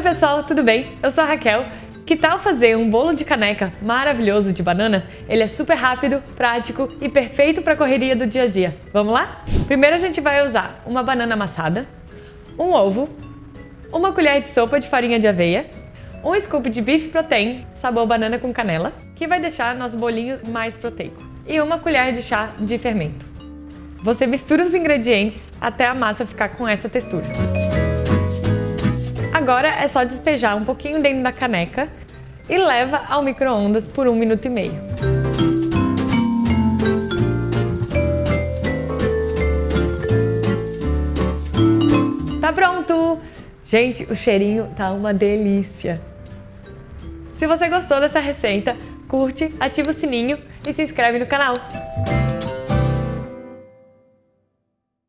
Oi pessoal, tudo bem? Eu sou a Raquel. Que tal fazer um bolo de caneca maravilhoso de banana? Ele é super rápido, prático e perfeito para a correria do dia a dia. Vamos lá? Primeiro a gente vai usar uma banana amassada, um ovo, uma colher de sopa de farinha de aveia, um scoop de beef protein, sabor banana com canela, que vai deixar nosso bolinho mais proteico, e uma colher de chá de fermento. Você mistura os ingredientes até a massa ficar com essa textura. Agora é só despejar um pouquinho dentro da caneca e leva ao micro-ondas por um minuto e meio. Tá pronto! Gente, o cheirinho tá uma delícia! Se você gostou dessa receita, curte, ativa o sininho e se inscreve no canal.